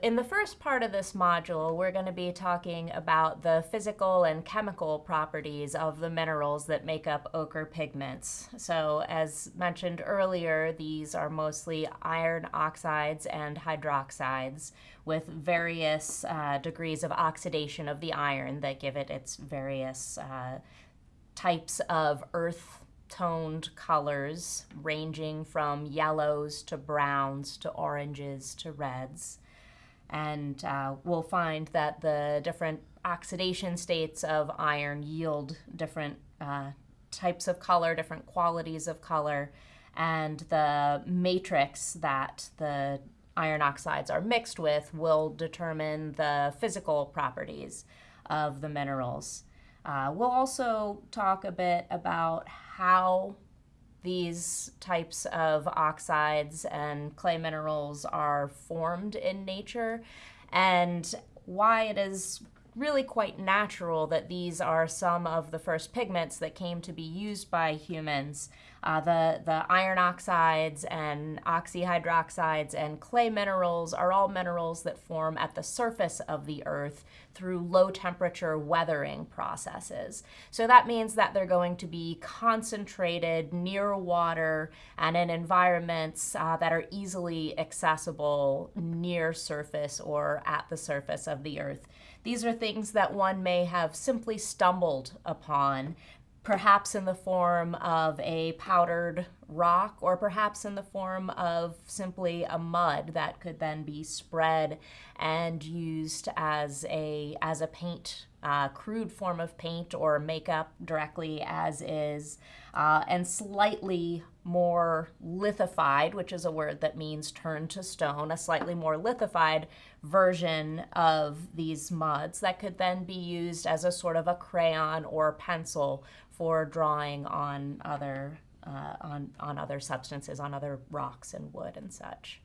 In the first part of this module, we're going to be talking about the physical and chemical properties of the minerals that make up ochre pigments. So as mentioned earlier, these are mostly iron oxides and hydroxides with various uh, degrees of oxidation of the iron that give it its various uh, types of earth toned colors ranging from yellows to browns to oranges to reds and uh, we'll find that the different oxidation states of iron yield different uh, types of color, different qualities of color, and the matrix that the iron oxides are mixed with will determine the physical properties of the minerals. Uh, we'll also talk a bit about how these types of oxides and clay minerals are formed in nature. And why it is really quite natural that these are some of the first pigments that came to be used by humans. Uh, the, the iron oxides and oxyhydroxides and clay minerals are all minerals that form at the surface of the earth through low temperature weathering processes. So that means that they're going to be concentrated near water and in environments uh, that are easily accessible near surface or at the surface of the earth. These are things that one may have simply stumbled upon, perhaps in the form of a powdered rock or perhaps in the form of simply a mud that could then be spread and used as a as a paint uh, crude form of paint or makeup directly as is uh, and slightly more lithified which is a word that means turned to stone a slightly more lithified version of these muds that could then be used as a sort of a crayon or pencil for drawing on other uh, on, on other substances, on other rocks and wood and such.